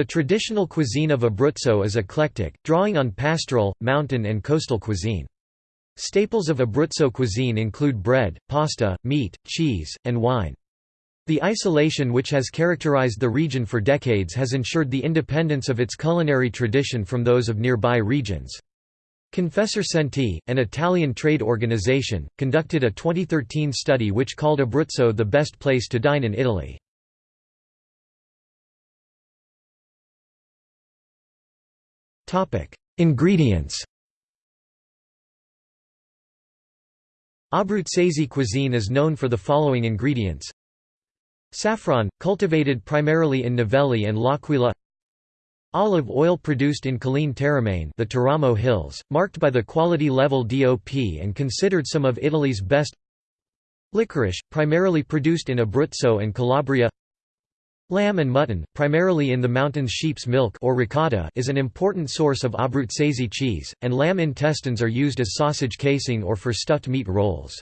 The traditional cuisine of Abruzzo is eclectic, drawing on pastoral, mountain and coastal cuisine. Staples of Abruzzo cuisine include bread, pasta, meat, cheese, and wine. The isolation which has characterized the region for decades has ensured the independence of its culinary tradition from those of nearby regions. Confesercenti, an Italian trade organization, conducted a 2013 study which called Abruzzo the best place to dine in Italy. Ingredients. Abruzzese cuisine is known for the following ingredients. Saffron, cultivated primarily in Navelli and L'Aquila. Olive oil produced in Colline Teramane the Teramo Hills, marked by the quality level DOP and considered some of Italy's best. Licorice, primarily produced in Abruzzo and Calabria Lamb and mutton, primarily in the mountains sheep's milk or ricotta is an important source of Abruzzese cheese, and lamb intestines are used as sausage casing or for stuffed meat rolls.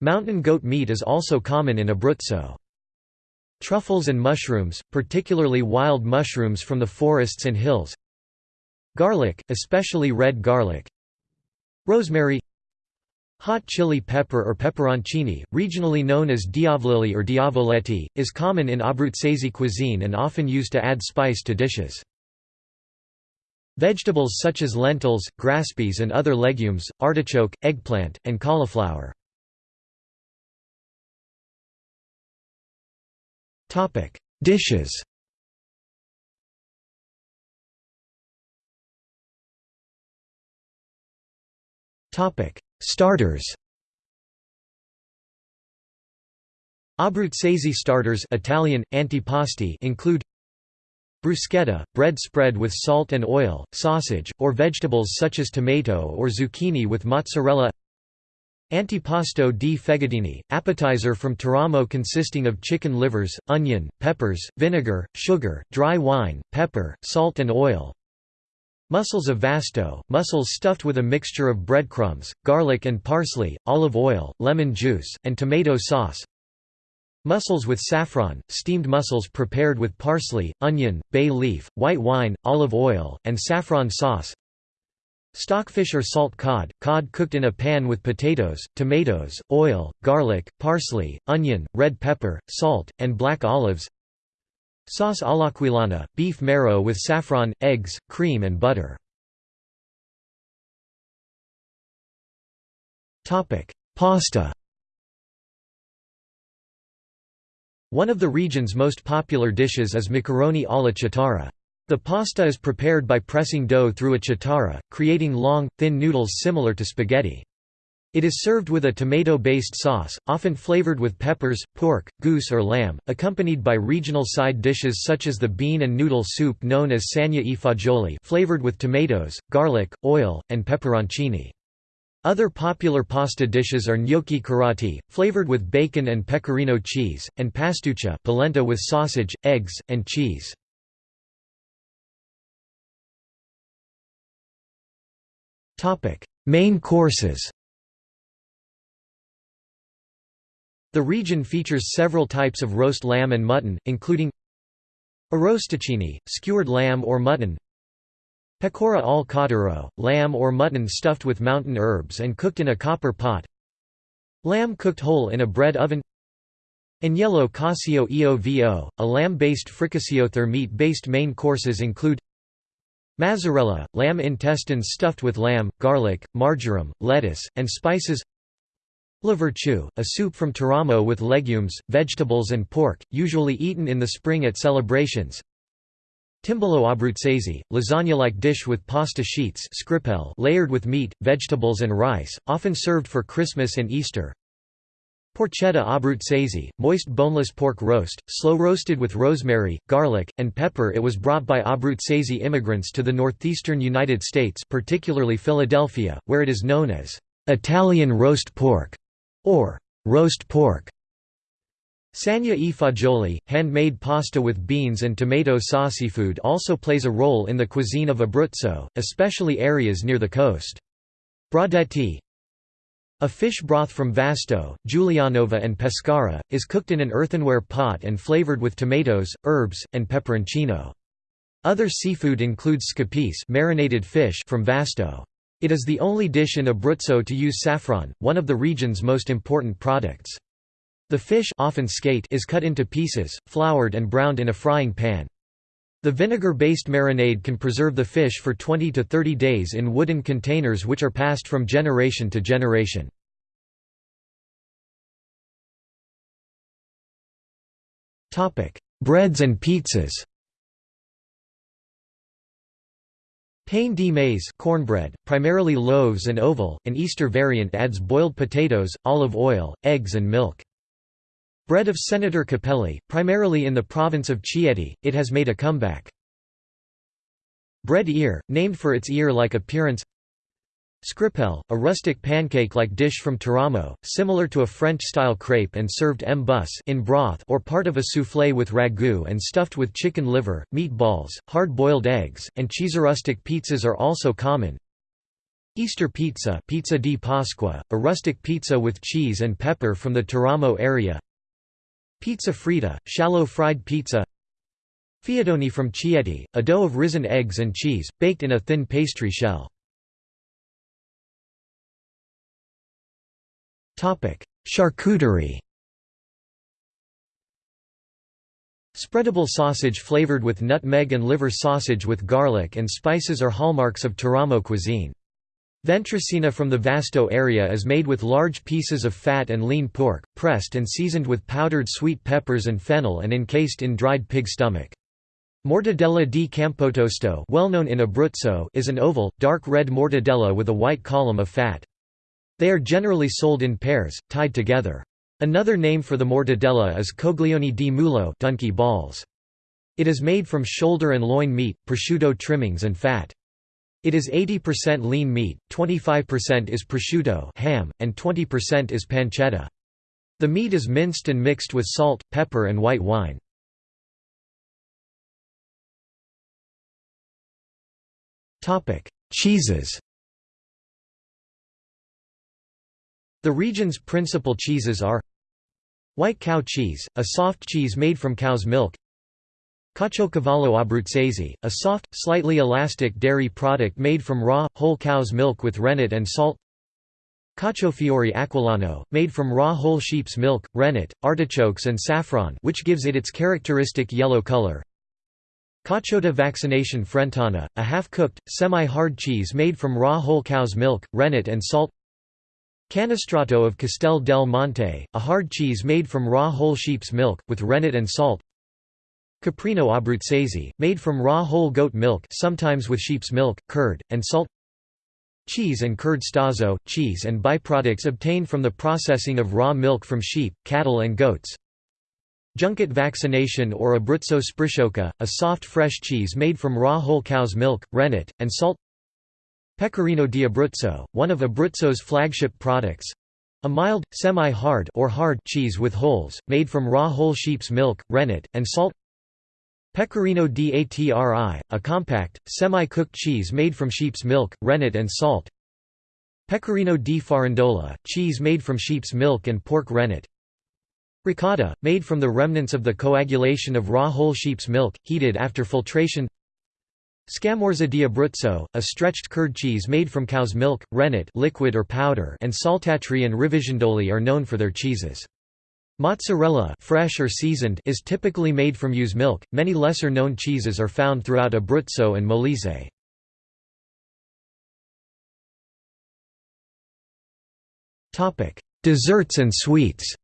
Mountain goat meat is also common in Abruzzo. Truffles and mushrooms, particularly wild mushrooms from the forests and hills Garlic, especially red garlic Rosemary Hot chili pepper or peperoncini, regionally known as diavolili or diavoletti, is common in Abruzzese cuisine and often used to add spice to dishes. Vegetables such as lentils, grass peas and other legumes, artichoke, eggplant, and cauliflower. Dishes Topic: Starters Abruzzese starters Italian, antipasti include Bruschetta, bread spread with salt and oil, sausage, or vegetables such as tomato or zucchini with mozzarella Antipasto di fegatini, appetizer from Teramo consisting of chicken livers, onion, peppers, vinegar, sugar, dry wine, pepper, salt and oil Mussels of Vasto, mussels stuffed with a mixture of breadcrumbs, garlic and parsley, olive oil, lemon juice, and tomato sauce. Mussels with saffron, steamed mussels prepared with parsley, onion, bay leaf, white wine, olive oil, and saffron sauce. Stockfish or salt cod, cod cooked in a pan with potatoes, tomatoes, oil, garlic, parsley, onion, red pepper, salt, and black olives Sauce all'aquilana, beef marrow with saffron, eggs, cream and butter. Pasta One of the region's most popular dishes is macaroni alla chitarra. The pasta is prepared by pressing dough through a chitarra, creating long, thin noodles similar to spaghetti. It is served with a tomato-based sauce, often flavored with peppers, pork, goose or lamb, accompanied by regional side dishes such as the bean and noodle soup known as sagna e fagioli flavored with tomatoes, garlic, oil, and pepperoncini. Other popular pasta dishes are gnocchi carati, flavored with bacon and pecorino cheese, and pastuccia polenta with sausage, eggs, and cheese. Main courses The region features several types of roast lamb and mutton, including Arrosticini, skewered lamb or mutton Pecora al cordero, lamb or mutton stuffed with mountain herbs and cooked in a copper pot Lamb cooked whole in a bread oven Agnello Casio Eovo, a lamb-based fricassio Their meat-based main courses include Mazzarella, lamb intestines stuffed with lamb, garlic, marjoram, lettuce, and spices La Vertu, a soup from Teramo with legumes, vegetables and pork, usually eaten in the spring at celebrations. Timballo abruzzese, lasagna-like dish with pasta sheets layered with meat, vegetables and rice, often served for Christmas and Easter. Porchetta abruzzese, moist boneless pork roast, slow-roasted with rosemary, garlic, and pepper It was brought by Abruzzese immigrants to the northeastern United States particularly Philadelphia, where it is known as Italian roast pork or roast pork. Sagna e fagioli, handmade pasta with beans and tomato sauce. Seafood also plays a role in the cuisine of Abruzzo, especially areas near the coast. Bradetti A fish broth from Vasto, Giulianova and Pescara, is cooked in an earthenware pot and flavored with tomatoes, herbs, and peperoncino. Other seafood includes scapece marinated fish from Vasto. It is the only dish in Abruzzo to use saffron, one of the region's most important products. The fish often skate is cut into pieces, floured and browned in a frying pan. The vinegar-based marinade can preserve the fish for 20 to 30 days in wooden containers which are passed from generation to generation. Breads and pizzas Pain de maize cornbread, primarily loaves and oval, an Easter variant adds boiled potatoes, olive oil, eggs and milk. Bread of Senator Cappelli, primarily in the province of Chieti, it has made a comeback. Bread ear, named for its ear-like appearance Scripel, a rustic pancake-like dish from Teramo, similar to a French-style crepe and served en bus in broth or part of a soufflé with ragu and stuffed with chicken liver, meatballs, hard-boiled eggs, and cheeserustic pizzas are also common. Easter pizza pizza di Pasqua, a rustic pizza with cheese and pepper from the Teramo area Pizza fritta, shallow fried pizza Fiadoni from Chieti, a dough of risen eggs and cheese, baked in a thin pastry shell. Charcuterie Spreadable sausage flavored with nutmeg and liver sausage with garlic and spices are hallmarks of Teramo cuisine. Ventricina from the Vasto area is made with large pieces of fat and lean pork, pressed and seasoned with powdered sweet peppers and fennel and encased in dried pig stomach. Mortadella di Campotosto well known in Abruzzo is an oval, dark red mortadella with a white column of fat. They are generally sold in pairs, tied together. Another name for the mortadella is coglioni di mulo donkey balls. It is made from shoulder and loin meat, prosciutto trimmings and fat. It is 80% lean meat, 25% is prosciutto ham, and 20% is pancetta. The meat is minced and mixed with salt, pepper and white wine. Cheeses The region's principal cheeses are White cow cheese, a soft cheese made from cow's milk Caciocavallo abruzzese, a soft, slightly elastic dairy product made from raw, whole cow's milk with rennet and salt Caciofiore aquilano, made from raw whole sheep's milk, rennet, artichokes and saffron which gives it its characteristic yellow color cacio Caciotta vaccination frentana, a half-cooked, semi-hard cheese made from raw whole cow's milk, rennet and salt Canestrato of Castel del Monte, a hard cheese made from raw whole sheep's milk, with rennet and salt. Caprino abruzzese, made from raw whole goat milk sometimes with sheep's milk, curd, and salt. Cheese and curd stazzo, cheese and byproducts obtained from the processing of raw milk from sheep, cattle and goats. Junket vaccination or Abruzzo sprisciocca, a soft fresh cheese made from raw whole cow's milk, rennet, and salt Pecorino di Abruzzo, one of Abruzzo's flagship products. A mild, semi-hard or hard cheese with holes, made from raw whole sheep's milk, rennet, and salt. Pecorino di Atri, a compact, semi-cooked cheese made from sheep's milk, rennet and salt. Pecorino di Farindola, cheese made from sheep's milk and pork rennet. Ricotta, made from the remnants of the coagulation of raw whole sheep's milk, heated after filtration Scamorza di Abruzzo, a stretched curd cheese made from cow's milk, rennet liquid or powder and saltatri and rivisondoli are known for their cheeses. Mozzarella fresh or seasoned is typically made from ewe's milk. Many lesser-known cheeses are found throughout Abruzzo and Molise. Topic: Desserts and sweets.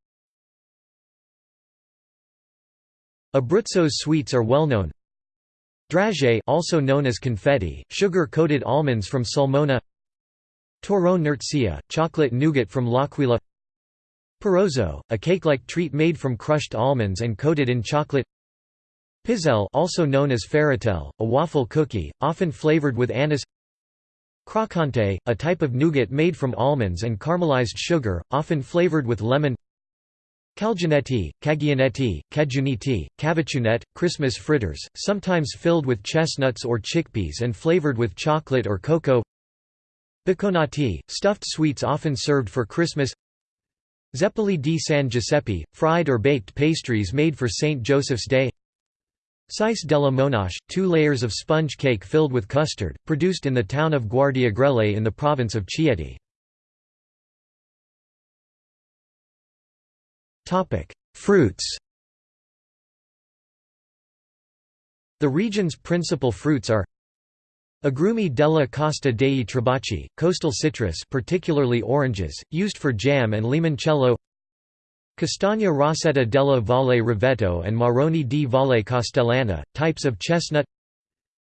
Abruzzo's sweets are well known. Dragée also known as confetti, sugar-coated almonds from Sulmona Torrone Nurzia, chocolate nougat from L'Aquila Parozzo, a cake-like treat made from crushed almonds and coated in chocolate Pizzelle also known as Ferratel, a waffle cookie, often flavored with anise Crocante, a type of nougat made from almonds and caramelized sugar, often flavored with lemon Calginetti, Cagionetti, Cajuniti, Cavachunette, Christmas fritters, sometimes filled with chestnuts or chickpeas and flavored with chocolate or cocoa Bacconati, stuffed sweets often served for Christmas Zeppoli di San Giuseppe, fried or baked pastries made for St. Joseph's Day Cis della Monache, two layers of sponge cake filled with custard, produced in the town of Guardiagrele in the province of Chieti. Fruits The region's principal fruits are Agrumi della Costa dei Trabocchi, coastal citrus particularly oranges, used for jam and limoncello Castagna Rossetta della Valle Roveto and Marroni di Valle Castellana, types of chestnut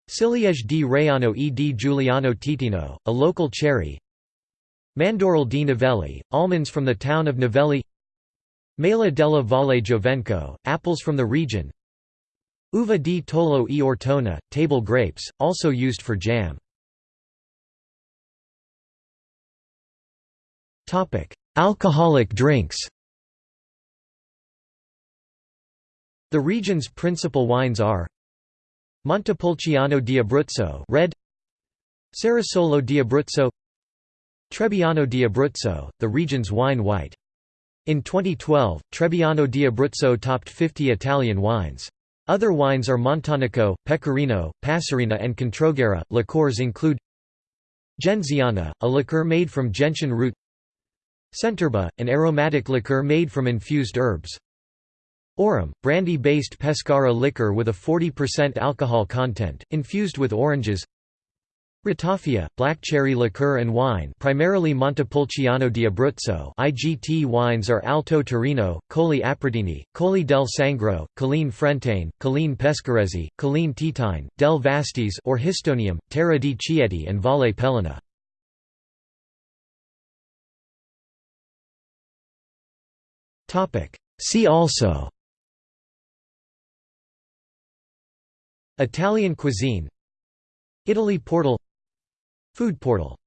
Ciliege di Raiano e di Giuliano Teatino, a local cherry Mandorle di Navelli, almonds from the town of Navelli Mela della Valle Giovenco, apples from the region Uva di Tollo e Ortona, table grapes, also used for jam. Alcoholic drinks The region's principal wines are Montepulciano di Abruzzo red Cerasolo di Abruzzo Trebbiano di Abruzzo, the region's wine white. In 2012, Trebbiano di Abruzzo topped 50 Italian wines. Other wines are Montanico, Pecorino, Passerina and Controguerra. Liqueurs include Genziana, a liqueur made from gentian root Centerba, an aromatic liqueur made from infused herbs Aurum, brandy-based Pescara liquor with a 40% alcohol content, infused with oranges Ratafia, black cherry liqueur and wine primarily Montepulciano di Abruzzo IGT wines are Alto Tirino, Colli Aprutini, Colli del Sangro, Colline Frentane, Colline Pescarese, Colline Titine, del Vastese or Histonium, Terra di Chieti and Valle Peligna. See also Italian cuisine Italy portal Food portal